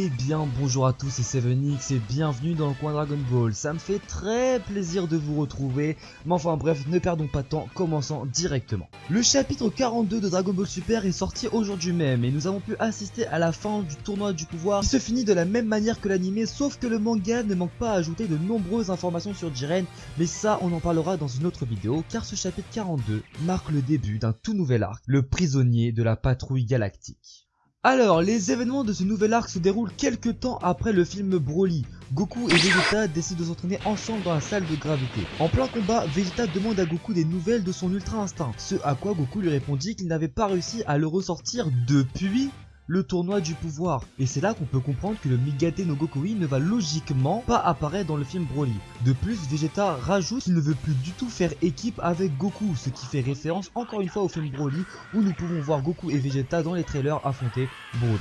Eh bien bonjour à tous, c'est 7X et bienvenue dans le coin Dragon Ball. Ça me fait très plaisir de vous retrouver, mais enfin bref, ne perdons pas de temps, commençons directement. Le chapitre 42 de Dragon Ball Super est sorti aujourd'hui même et nous avons pu assister à la fin du tournoi du pouvoir qui se finit de la même manière que l'anime, sauf que le manga ne manque pas à ajouter de nombreuses informations sur Jiren, mais ça on en parlera dans une autre vidéo car ce chapitre 42 marque le début d'un tout nouvel arc, le prisonnier de la patrouille galactique. Alors, les événements de ce nouvel arc se déroulent quelques temps après le film Broly. Goku et Vegeta décident de s'entraîner ensemble dans la salle de gravité. En plein combat, Vegeta demande à Goku des nouvelles de son Ultra Instinct, ce à quoi Goku lui répondit qu'il n'avait pas réussi à le ressortir depuis le tournoi du pouvoir. Et c'est là qu'on peut comprendre que le Migate no Gokui ne va logiquement pas apparaître dans le film Broly. De plus, Vegeta rajoute qu'il ne veut plus du tout faire équipe avec Goku, ce qui fait référence encore une fois au film Broly où nous pouvons voir Goku et Vegeta dans les trailers affronter Broly.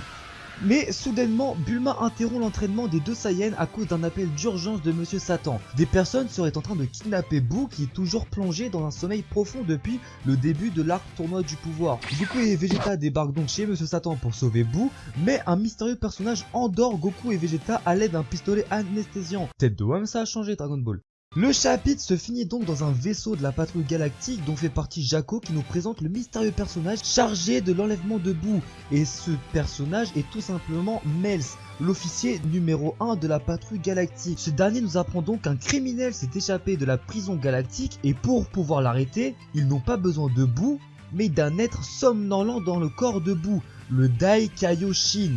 Mais soudainement, Bulma interrompt l'entraînement des deux Saiyans à cause d'un appel d'urgence de Monsieur Satan. Des personnes seraient en train de kidnapper Boo qui est toujours plongé dans un sommeil profond depuis le début de l'arc tournoi du pouvoir. Goku et Vegeta débarquent donc chez Monsieur Satan pour sauver Boo, mais un mystérieux personnage endort Goku et Vegeta à l'aide d'un pistolet anesthésiant. Tête de WAM ça a changé Dragon Ball. Le chapitre se finit donc dans un vaisseau de la patrouille galactique dont fait partie Jaco qui nous présente le mystérieux personnage chargé de l'enlèvement de Boo. Et ce personnage est tout simplement Mels, l'officier numéro 1 de la patrouille galactique. Ce dernier nous apprend donc qu'un criminel s'est échappé de la prison galactique et pour pouvoir l'arrêter, ils n'ont pas besoin de Boo, mais d'un être somnolent dans le corps de Boo, le Dai Kaioshin.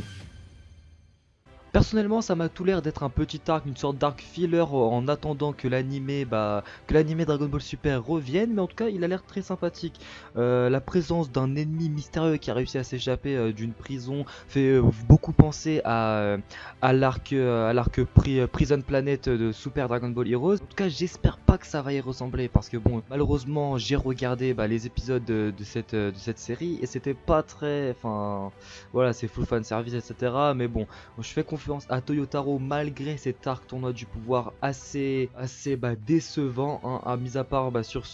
Personnellement, ça m'a tout l'air d'être un petit arc, une sorte d'arc filler en attendant que l'animé, bah, que l'animé Dragon Ball Super revienne. Mais en tout cas, il a l'air très sympathique. Euh, la présence d'un ennemi mystérieux qui a réussi à s'échapper euh, d'une prison fait euh, beaucoup penser à, à l'arc, à l'arc Prison Planet de Super Dragon Ball Heroes. En tout cas, j'espère pas que ça va y ressembler parce que bon, malheureusement, j'ai regardé bah, les épisodes de, cette, de cette série et c'était pas très, enfin, voilà, c'est full fan service, etc. Mais bon, je fais confiance à Toyotaro malgré cet arc tournoi du pouvoir assez, assez bah, décevant, hein, à mis à part bah, sur,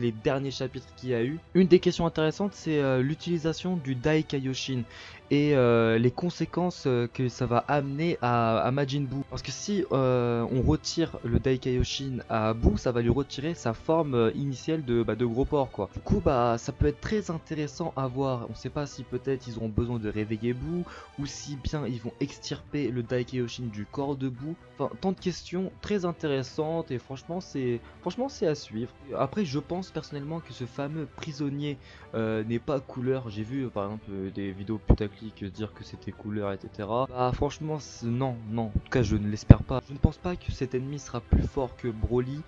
les derniers chapitres qu'il y a eu. Une des questions intéressantes, c'est euh, l'utilisation du Dai Kaioshin et euh, les conséquences euh, que ça va amener à, Majin Buu. Parce que si on retire le Daikaioshin à Buu, ça va lui retirer sa forme initiale de, bah, de gros porc. Du coup ça peut être très intéressant à voir. On sait pas si peut-être ils auront besoin de réveiller Buu ou si bien ils vont extirper le Daikaioshin du corps de Buu. Enfin tant de questions très intéressantes et franchement c'est franchement c'est à suivre. Après je pense personnellement que ce fameux prisonnier n'est pas couleur. J'ai vu par exemple des vidéos putaclic dire que c'était couleur, etc. Bah franchement, non, non. En tout cas, je ne l'espère pas. Je ne pense pas que cet ennemi sera plus fort que Broly.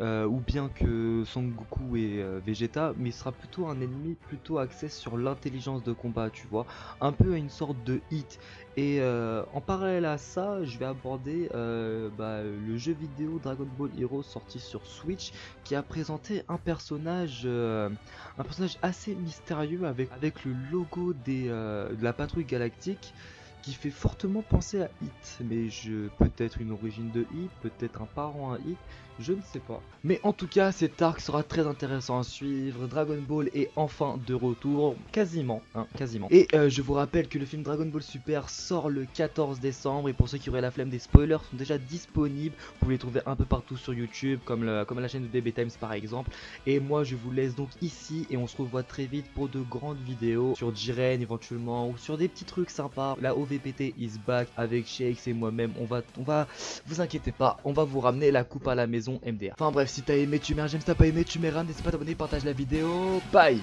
Euh, ou bien que Son Goku et euh, Vegeta, mais il sera plutôt un ennemi plutôt axé sur l'intelligence de combat, tu vois, un peu une sorte de hit. Et euh, en parallèle à ça, je vais aborder bah, le jeu vidéo Dragon Ball Heroes sorti sur Switch, qui a présenté un personnage, un personnage assez mystérieux avec le logo de la patrouille galactique qui fait fortement penser à Hit, mais je peut-être une origine de Hit, peut-être un parent à Hit, je ne sais pas. Mais en tout cas, cet arc sera très intéressant à suivre. Dragon Ball est enfin de retour, quasiment, hein, quasiment. Et euh, je vous rappelle que le film Dragon Ball Super sort le 14 décembre, et pour ceux qui auraient la flemme, des spoilers sont déjà disponibles. Vous pouvez les trouver un peu partout sur YouTube, comme, le, comme la chaîne de BB Times par exemple. Et moi, je vous laisse donc ici, et on se revoit très vite pour de grandes vidéos sur Jiren éventuellement, ou sur des petits trucs sympas. La OVPT is back avec Shakes et moi-même. On va, on va, vous inquiétez pas, on va vous ramener la coupe à la maison MDR. Enfin bref, si t'as aimé, tu mets un j'aime, si t'as pas aimé, tu mets un, n'hésite pas à t'abonner, partage la vidéo. Bye